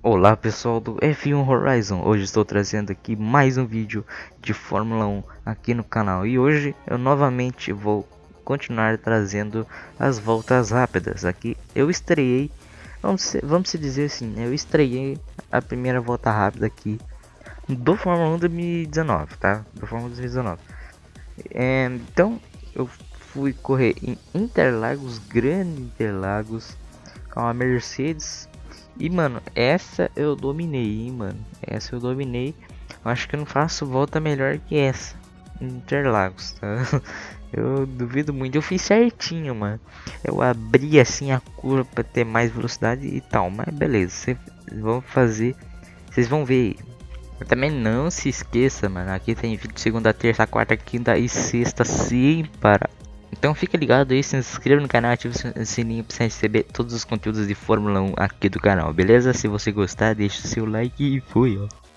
Olá pessoal do F1 Horizon, hoje estou trazendo aqui mais um vídeo de Fórmula 1 aqui no canal e hoje eu novamente vou continuar trazendo as voltas rápidas aqui. Eu estreiei, vamos, vamos se dizer assim, eu estreiei a primeira volta rápida aqui do Fórmula 1 2019, tá? Do Fórmula 2019. É, então eu fui correr em Interlagos, Grande Interlagos, com a Mercedes e, mano, essa eu dominei, hein, mano. Essa eu dominei. Acho que eu não faço volta melhor que essa. Interlagos, tá? Eu duvido muito. Eu fiz certinho, mano. Eu abri assim a curva para ter mais velocidade e tal. Mas beleza, vocês vão fazer. Vocês vão ver. também não se esqueça, mano. Aqui tem vídeo segunda, terça, quarta, quinta e sexta sem parar. Então fica ligado aí, se inscreva no canal, ative o sininho para receber todos os conteúdos de Fórmula 1 aqui do canal, beleza? Se você gostar, deixa o seu like e fui, ó.